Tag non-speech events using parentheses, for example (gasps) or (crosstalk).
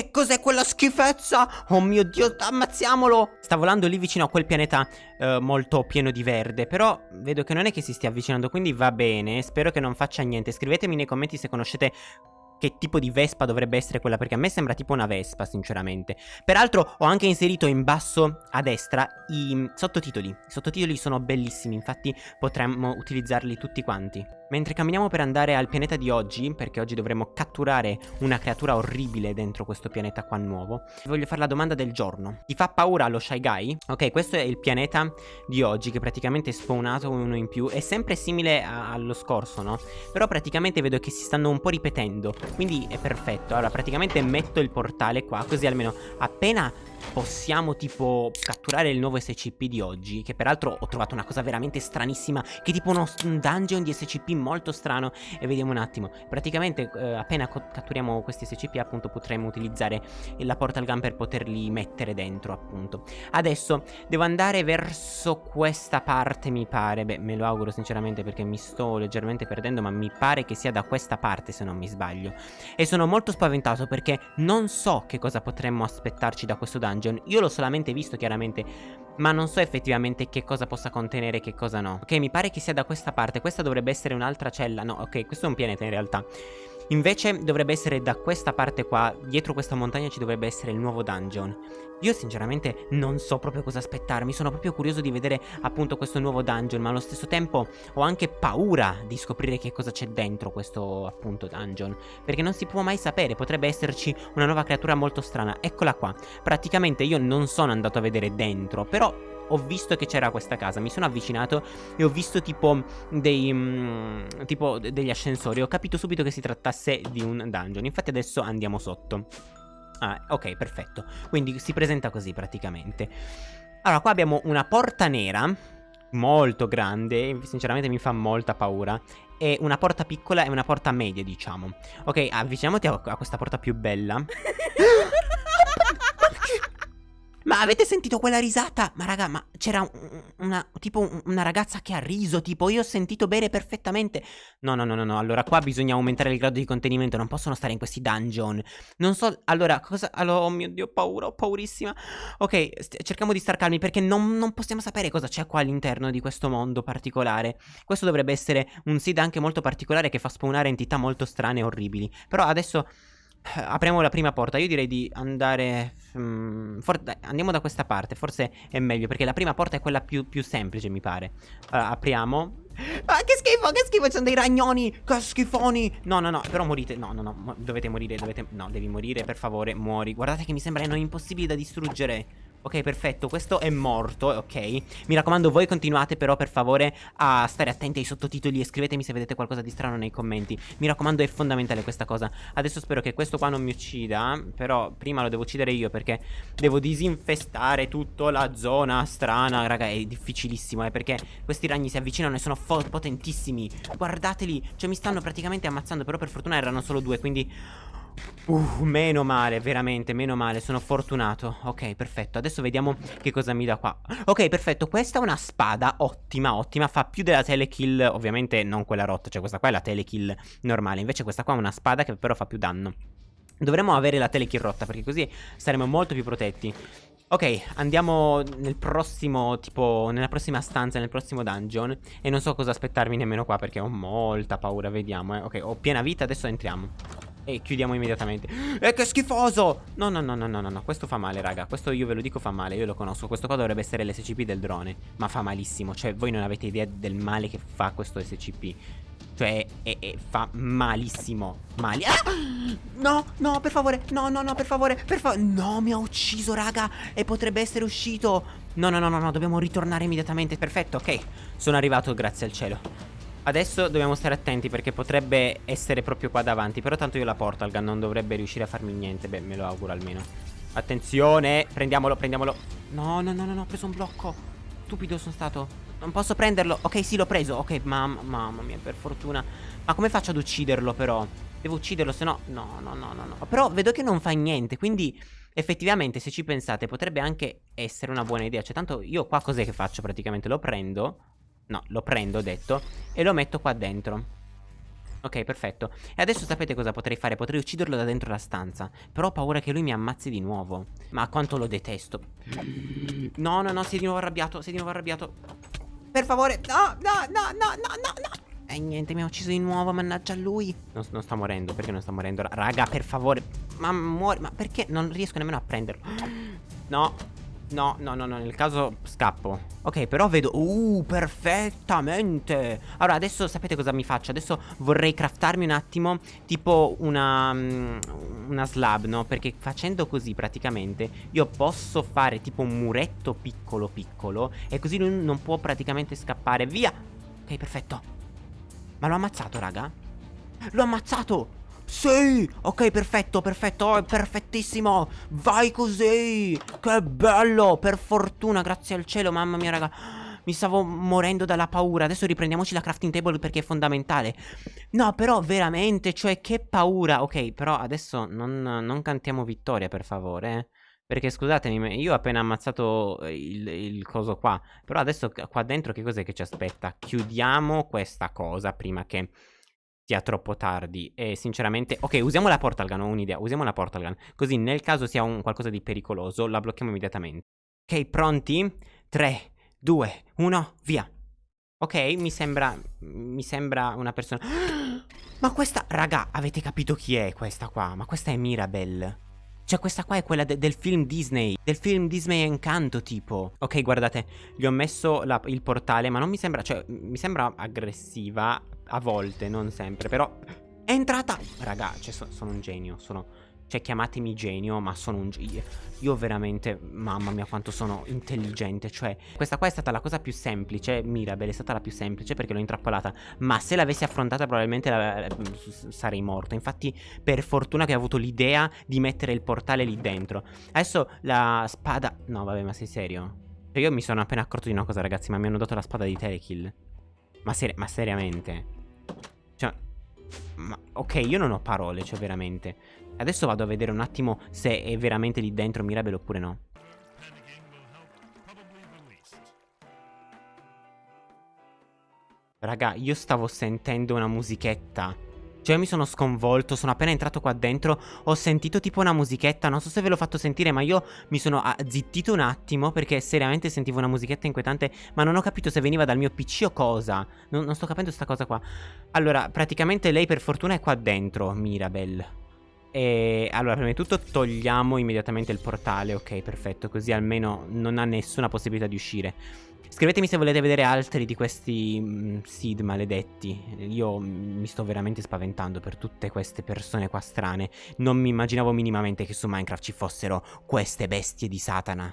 Che cos'è quella schifezza? Oh mio Dio, ammazziamolo! Sta volando lì vicino a quel pianeta eh, molto pieno di verde, però vedo che non è che si stia avvicinando, quindi va bene. Spero che non faccia niente. Scrivetemi nei commenti se conoscete che tipo di Vespa dovrebbe essere quella perché a me sembra tipo una Vespa sinceramente Peraltro ho anche inserito in basso a destra i sottotitoli I sottotitoli sono bellissimi infatti potremmo utilizzarli tutti quanti Mentre camminiamo per andare al pianeta di oggi, perché oggi dovremo catturare una creatura orribile dentro questo pianeta qua nuovo, voglio fare la domanda del giorno. Ti fa paura lo Shy Guy? Ok, questo è il pianeta di oggi che praticamente è spawnato uno in più. È sempre simile allo scorso, no? Però praticamente vedo che si stanno un po' ripetendo, quindi è perfetto. Allora, praticamente metto il portale qua, così almeno appena possiamo tipo catturare il nuovo SCP di oggi Che peraltro ho trovato una cosa veramente stranissima Che tipo uno, un dungeon di SCP molto strano E vediamo un attimo. Praticamente eh, appena catturiamo questi SCP appunto potremo utilizzare la portal gun per poterli mettere dentro appunto. Adesso devo andare verso questa parte mi pare. Beh me lo auguro sinceramente perché mi sto leggermente perdendo Ma mi pare che sia da questa parte se non mi sbaglio. E sono molto spaventato perché non so che cosa potremmo aspettarci da questo dungeon dungeon. Io l'ho solamente visto chiaramente ma non so effettivamente che cosa possa contenere e che cosa no. Ok, mi pare che sia da questa parte. Questa dovrebbe essere un'altra cella. No, ok, questo è un pianeta in realtà Invece dovrebbe essere da questa parte qua, dietro questa montagna ci dovrebbe essere il nuovo dungeon. Io sinceramente non so proprio cosa aspettarmi, sono proprio curioso di vedere appunto questo nuovo dungeon, ma allo stesso tempo ho anche paura di scoprire che cosa c'è dentro questo appunto dungeon, perché non si può mai sapere, potrebbe esserci una nuova creatura molto strana. Eccola qua, praticamente io non sono andato a vedere dentro, però ho visto che c'era questa casa, mi sono avvicinato e ho visto tipo dei mm, tipo degli ascensori, ho capito subito che si trattasse di un dungeon. Infatti adesso andiamo sotto. Ah, ok, perfetto. Quindi si presenta così praticamente. Allora, qua abbiamo una porta nera molto grande, sinceramente mi fa molta paura e una porta piccola e una porta media, diciamo. Ok, avviciniamoti a, a questa porta più bella. (laughs) Avete sentito quella risata? Ma raga, ma c'era una, tipo una ragazza che ha riso, tipo io ho sentito bere perfettamente. No, no, no, no, no, allora qua bisogna aumentare il grado di contenimento, non possono stare in questi dungeon. Non so, allora, cosa... Allora, oh mio Dio, ho paura, ho paurissima. Ok, cerchiamo di star calmi perché non, non possiamo sapere cosa c'è qua all'interno di questo mondo particolare. Questo dovrebbe essere un seed anche molto particolare che fa spawnare entità molto strane e orribili. Però adesso... Eh, apriamo la prima porta. Io direi di andare um, Andiamo da questa parte. Forse è meglio Perché la prima porta è quella più, più semplice mi pare. Allora apriamo. Ah che schifo che schifo Sono dei ragnoni Che schifoni. No no no Però morite. No no no Dovete morire Dovete No devi morire per favore Muori. Guardate che mi sembrano impossibili da distruggere Ok, perfetto, questo è morto, ok. Mi raccomando, voi continuate però per favore a stare attenti ai sottotitoli E scrivetemi se vedete qualcosa di strano nei commenti. Mi raccomando, è fondamentale questa cosa. Adesso spero che questo qua non mi uccida Però prima lo devo uccidere io perché devo disinfestare tutta la zona strana Raga, è difficilissimo, eh, perché questi ragni si avvicinano e sono potentissimi. Guardateli, cioè mi stanno praticamente ammazzando Però per fortuna erano solo due, quindi... Uh, meno male, veramente, meno male, sono fortunato. Ok, perfetto, adesso vediamo che cosa mi dà qua. Ok, perfetto, questa è una spada ottima, ottima Fa più della telekill, ovviamente non quella rotta Cioè questa qua è la telekill normale Invece questa qua è una spada che però fa più danno. Dovremmo avere la telekill rotta perché così saremo molto più protetti. Ok, andiamo nel prossimo, tipo, nella prossima stanza, nel prossimo dungeon E non so cosa aspettarmi nemmeno qua perché ho molta paura, vediamo eh. Ok, ho piena vita, adesso entriamo e chiudiamo immediatamente E che schifoso No no no no no no Questo fa male raga Questo io ve lo dico fa male Io lo conosco Questo qua dovrebbe essere l'SCP del drone Ma fa malissimo Cioè voi non avete idea del male che fa questo SCP cioè, è, è, fa malissimo. Mali. Ah! No, no, per favore. No, no, no, per favore. Per favore. No, mi ha ucciso, raga. E potrebbe essere uscito. No, no, no, no, no. Dobbiamo ritornare immediatamente. Perfetto, ok. Sono arrivato, grazie al cielo. Adesso dobbiamo stare attenti perché potrebbe essere proprio qua davanti Però tanto io la porto al gun non dovrebbe riuscire a farmi niente Beh me lo auguro almeno. Attenzione Prendiamolo prendiamolo. No no no no, no ho preso un blocco. Stupido sono stato. Non posso prenderlo. Ok sì l'ho preso. Ok mamma, mamma mia per fortuna. Ma come faccio ad ucciderlo però? Devo ucciderlo se no No no no no no. Però vedo che non fa niente Quindi effettivamente se ci pensate potrebbe anche essere una buona idea. Cioè tanto io qua cos'è che faccio praticamente? Lo prendo No, lo prendo, ho detto, e lo metto qua dentro. Ok, perfetto. E adesso sapete cosa potrei fare? Potrei ucciderlo da dentro la stanza. Però ho paura che lui mi ammazzi di nuovo. Ma quanto lo detesto. No, no, no, è di nuovo arrabbiato. È di nuovo arrabbiato. Per favore. No, no, no, no, no, no, no. E niente, mi ha ucciso di nuovo, mannaggia lui. Non, non, sta morendo, perché non sta morendo? Raga, per favore. Ma muore, ma perché non riesco nemmeno a prenderlo? (gasps) No, No, no, no, no, nel caso scappo Ok, però vedo... Uh, perfettamente Allora, adesso sapete cosa mi faccio? Adesso vorrei craftarmi un attimo Tipo una... Um, una slab, no? Perché facendo così praticamente Io posso fare tipo un muretto piccolo piccolo E così lui non può praticamente scappare Via Ok, perfetto Ma l'ho ammazzato, raga? L'ho ammazzato sì, ok, perfetto, perfetto, oh, perfettissimo. Vai così, che bello Per fortuna, grazie al cielo, mamma mia raga. Mi stavo morendo dalla paura. Adesso riprendiamoci la crafting table perché è fondamentale. No però veramente Cioè che paura. Ok però adesso non, non cantiamo vittoria per favore eh. Perché scusatemi Io ho appena ammazzato il, il coso qua. Però adesso qua dentro che cos'è che ci aspetta? Chiudiamo questa cosa prima che sia troppo tardi. E sinceramente ok usiamo la portal gun ho un'idea usiamo la portal gun così nel caso sia un qualcosa di pericoloso la blocchiamo immediatamente. Ok pronti? 3 2 1 via. Ok mi sembra mi sembra una persona. (gasps) Ma questa raga avete capito chi è questa qua? Ma questa è Mirabelle cioè questa qua è quella de del film Disney. Del film Disney Encanto tipo. Ok guardate Gli ho messo il portale Ma non mi sembra Cioè mi sembra aggressiva A volte non sempre Però È entrata. Raga Cioè so sono un genio Sono cioè chiamatemi genio ma sono un genio Io veramente Mamma mia quanto sono intelligente Cioè questa qua è stata la cosa più semplice Mirabelle è stata la più semplice perché l'ho intrappolata Ma se l'avessi affrontata probabilmente la, sarei morto Infatti per fortuna che ho avuto l'idea di mettere il portale lì dentro Adesso la spada No vabbè ma sei serio? Cioè io mi sono appena accorto di una cosa ragazzi Ma mi hanno dato la spada di telekill Ma, seri ma seriamente Cioè ma, ok, io non ho parole, cioè veramente. Adesso vado a vedere un attimo se è veramente lì dentro Mirabel oppure no. Raga, io stavo sentendo una musichetta. Cioè mi sono sconvolto, sono appena entrato qua dentro, ho sentito tipo una musichetta, non so se ve l'ho fatto sentire ma io mi sono zittito un attimo perché seriamente sentivo una musichetta inquietante ma non ho capito se veniva dal mio PC o cosa, non, non sto capendo sta cosa qua. Allora, praticamente lei per fortuna è qua dentro, Mirabel. E allora, prima di tutto togliamo immediatamente il portale, ok, perfetto, così almeno non ha nessuna possibilità di uscire. Scrivetemi se volete vedere altri di questi mh, seed maledetti. Io mi sto veramente spaventando per tutte queste persone qua strane. Non mi immaginavo minimamente che su Minecraft ci fossero queste bestie di Satana.